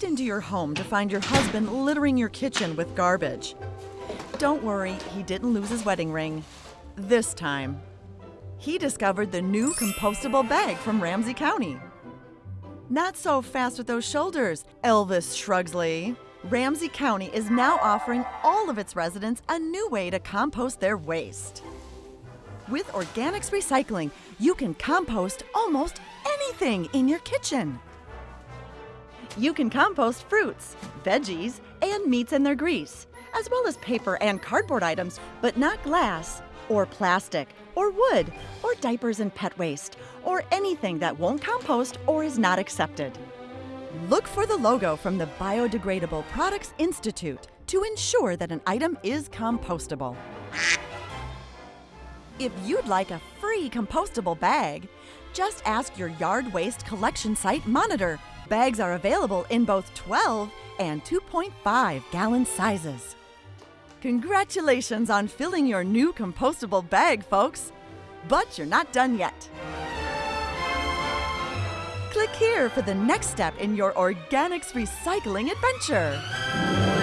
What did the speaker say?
walked into your home to find your husband littering your kitchen with garbage. Don't worry, he didn't lose his wedding ring. This time. He discovered the new compostable bag from Ramsey County. Not so fast with those shoulders, Elvis Shrugsley. Ramsey County is now offering all of its residents a new way to compost their waste. With Organics Recycling, you can compost almost anything in your kitchen. You can compost fruits, veggies, and meats and their grease, as well as paper and cardboard items, but not glass, or plastic, or wood, or diapers and pet waste, or anything that won't compost or is not accepted. Look for the logo from the Biodegradable Products Institute to ensure that an item is compostable. If you'd like a free compostable bag, just ask your yard waste collection site monitor. Bags are available in both 12 and 2.5 gallon sizes. Congratulations on filling your new compostable bag, folks! But you're not done yet. Click here for the next step in your organics recycling adventure.